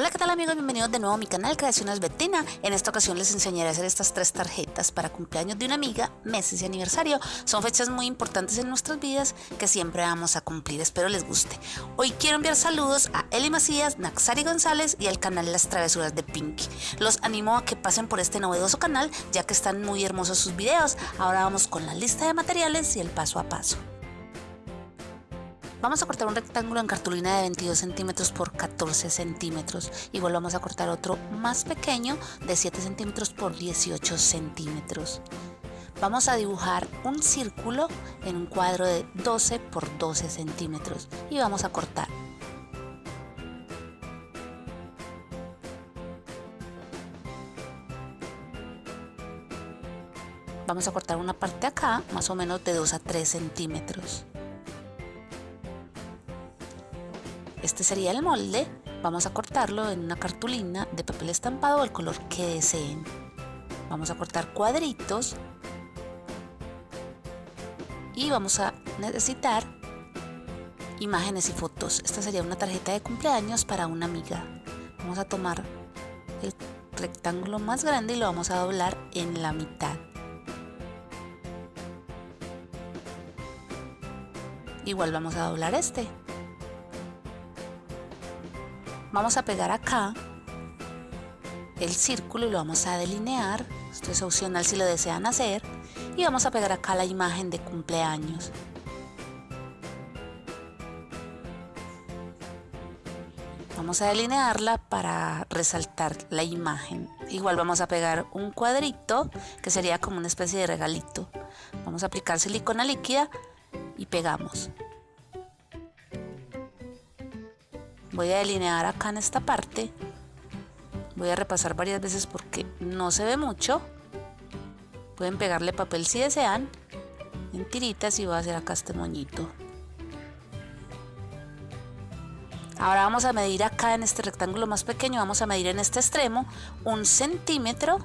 Hola, ¿qué tal amigos? Bienvenidos de nuevo a mi canal Creaciones Betina. En esta ocasión les enseñaré a hacer estas tres tarjetas para cumpleaños de una amiga, meses y aniversario. Son fechas muy importantes en nuestras vidas que siempre vamos a cumplir. Espero les guste. Hoy quiero enviar saludos a Eli Macías, Naxari González y al canal Las Travesuras de Pinky. Los animo a que pasen por este novedoso canal ya que están muy hermosos sus videos. Ahora vamos con la lista de materiales y el paso a paso. Vamos a cortar un rectángulo en cartulina de 22 centímetros por 14 centímetros. Igual vamos a cortar otro más pequeño de 7 centímetros por 18 centímetros. Vamos a dibujar un círculo en un cuadro de 12 por 12 centímetros y vamos a cortar. Vamos a cortar una parte acá, más o menos de 2 a 3 centímetros. Este sería el molde. Vamos a cortarlo en una cartulina de papel estampado del color que deseen. Vamos a cortar cuadritos y vamos a necesitar imágenes y fotos. Esta sería una tarjeta de cumpleaños para una amiga. Vamos a tomar el rectángulo más grande y lo vamos a doblar en la mitad. Igual vamos a doblar este vamos a pegar acá el círculo y lo vamos a delinear. Esto es opcional si lo desean hacer. Y vamos a pegar acá la imagen de cumpleaños. Vamos a delinearla para resaltar la imagen. Igual vamos a pegar un cuadrito que sería como una especie de regalito. Vamos a aplicar silicona líquida y pegamos voy a delinear acá en esta parte. Voy a repasar varias veces porque no se ve mucho. Pueden pegarle papel si desean en tiritas y voy a hacer acá este moñito. Ahora vamos a medir acá en este rectángulo más pequeño vamos a medir en este extremo un centímetro.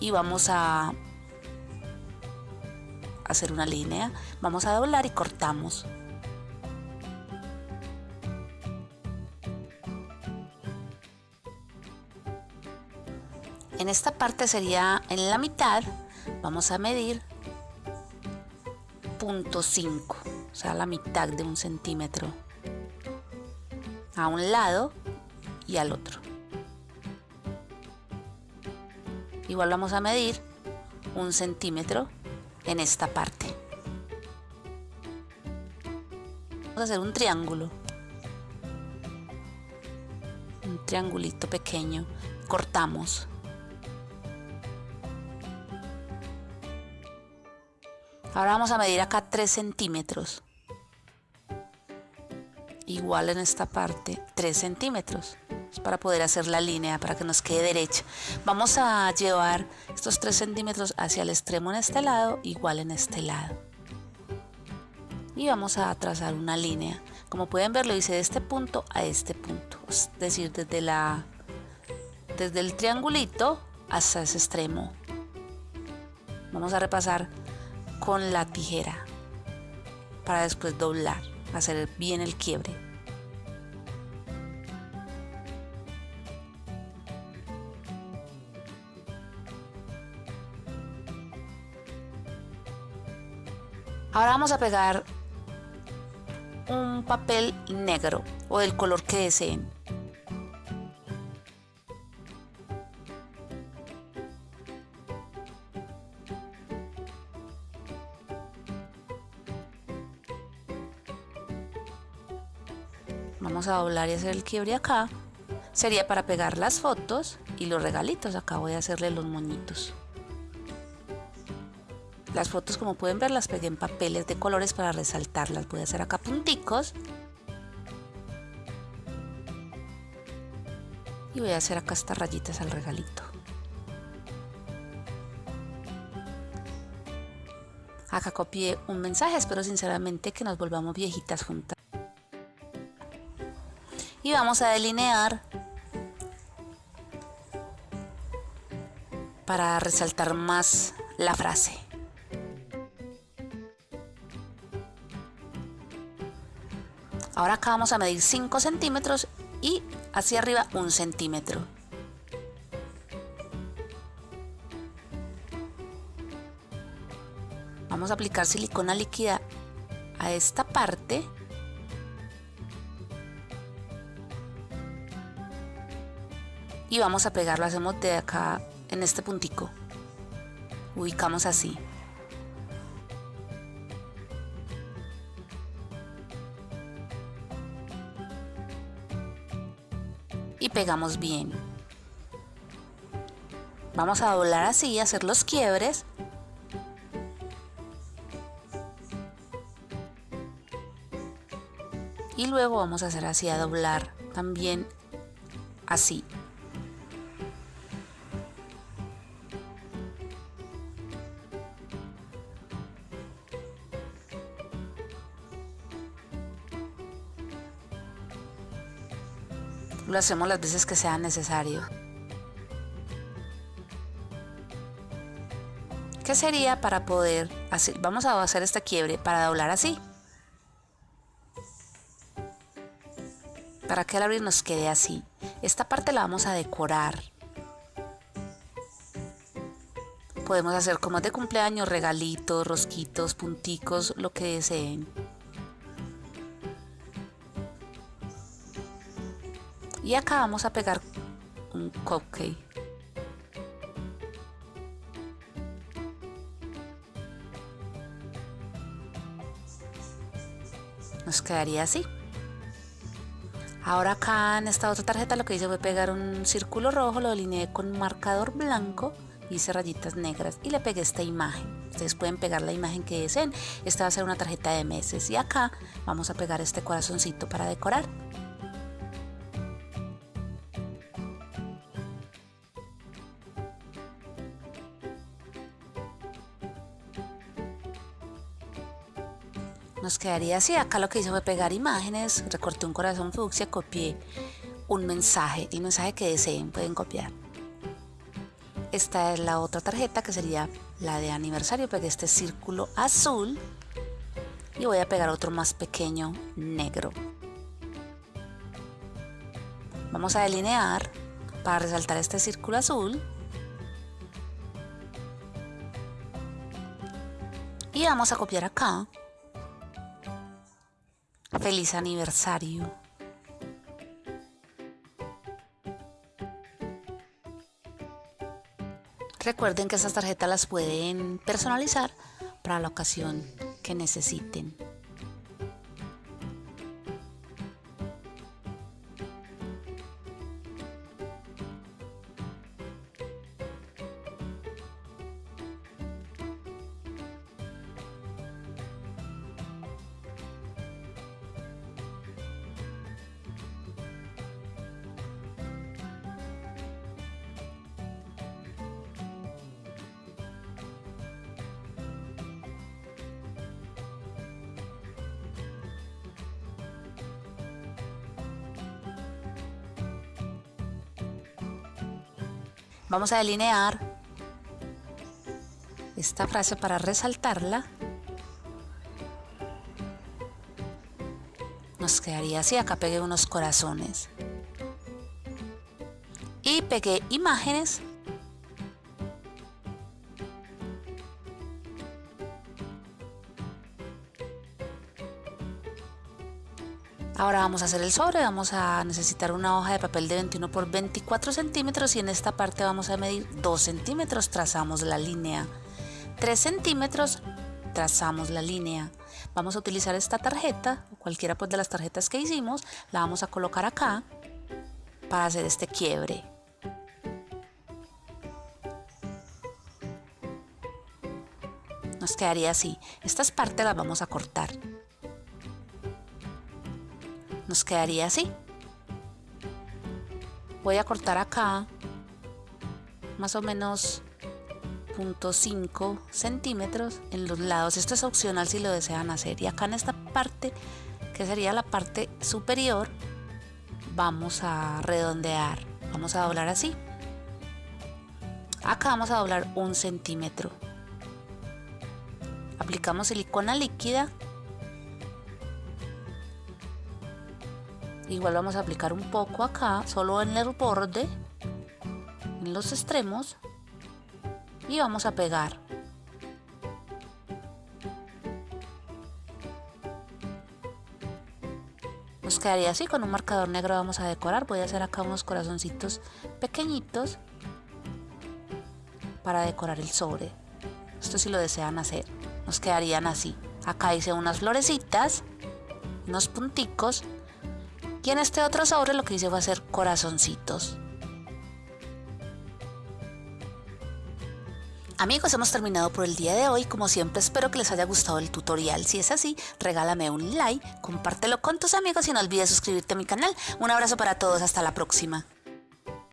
Y vamos a hacer una línea, vamos a doblar y cortamos. En esta parte sería en la mitad, vamos a medir punto 5, o sea la mitad de un centímetro a un lado y al otro. Igual vamos a medir un centímetro en esta parte. Vamos a hacer un triángulo. Un triangulito pequeño. Cortamos. Ahora vamos a medir acá 3 centímetros. Igual en esta parte 3 centímetros para poder hacer la línea, para que nos quede derecha. Vamos a llevar estos 3 centímetros hacia el extremo en este lado, igual en este lado. Y vamos a trazar una línea. Como pueden ver, lo hice de este punto a este punto. Es decir, desde, la, desde el triangulito hasta ese extremo. Vamos a repasar con la tijera para después doblar, hacer bien el quiebre. Ahora vamos a pegar un papel negro o del color que deseen. Vamos a doblar y hacer el quiebre acá. Sería para pegar las fotos y los regalitos. Acá voy a hacerle los moñitos. Las fotos como pueden ver las pegué en papeles de colores para resaltarlas. Voy a hacer acá punticos. Y voy a hacer acá estas rayitas al regalito. Acá copié un mensaje, espero sinceramente que nos volvamos viejitas juntas. Y vamos a delinear para resaltar más la frase. Ahora acá vamos a medir 5 centímetros y hacia arriba un centímetro. Vamos a aplicar silicona líquida a esta parte. Y vamos a pegarlo, hacemos de acá en este puntico. Ubicamos así. Pegamos bien. Vamos a doblar así, hacer los quiebres. Y luego vamos a hacer así, a doblar también así. Lo hacemos las veces que sea necesario. ¿Qué sería para poder hacer? Vamos a hacer esta quiebre para doblar así. Para que al abrir nos quede así. Esta parte la vamos a decorar. Podemos hacer como de cumpleaños, regalitos, rosquitos, punticos, lo que deseen. Y acá vamos a pegar un cupcake. Nos quedaría así. Ahora acá en esta otra tarjeta lo que hice fue pegar un círculo rojo lo delineé con marcador blanco hice rayitas negras y le pegué esta imagen. Ustedes pueden pegar la imagen que deseen. Esta va a ser una tarjeta de meses. Y acá vamos a pegar este corazoncito para decorar nos quedaría así. Acá lo que hice fue pegar imágenes, recorté un corazón fucsia, copié un mensaje, el mensaje que deseen pueden copiar. Esta es la otra tarjeta que sería la de aniversario, pegué este círculo azul y voy a pegar otro más pequeño negro. Vamos a delinear para resaltar este círculo azul y vamos a copiar acá Feliz aniversario. Recuerden que estas tarjetas las pueden personalizar para la ocasión que necesiten. Vamos a delinear esta frase para resaltarla. Nos quedaría así, acá pegué unos corazones. Y pegué imágenes Ahora vamos a hacer el sobre, vamos a necesitar una hoja de papel de 21 por 24 centímetros y en esta parte vamos a medir 2 centímetros, trazamos la línea. 3 centímetros, trazamos la línea. Vamos a utilizar esta tarjeta, cualquiera pues de las tarjetas que hicimos, la vamos a colocar acá para hacer este quiebre. Nos quedaría así. Estas partes las vamos a cortar nos quedaría así. Voy a cortar acá más o menos 0.5 centímetros en los lados. Esto es opcional si lo desean hacer. Y acá en esta parte que sería la parte superior vamos a redondear. Vamos a doblar así. Acá vamos a doblar un centímetro. Aplicamos silicona líquida igual vamos a aplicar un poco acá solo en el borde en los extremos y vamos a pegar. Nos quedaría así con un marcador negro vamos a decorar. Voy a hacer acá unos corazoncitos pequeñitos para decorar el sobre. Esto si lo desean hacer. Nos quedarían así. Acá hice unas florecitas unos punticos y en este otro sobre lo que hice fue hacer corazoncitos Amigos, hemos terminado por el día de hoy. Como siempre, espero que les haya gustado el tutorial. Si es así, regálame un like, compártelo con tus amigos y no olvides suscribirte a mi canal. Un abrazo para todos, hasta la próxima.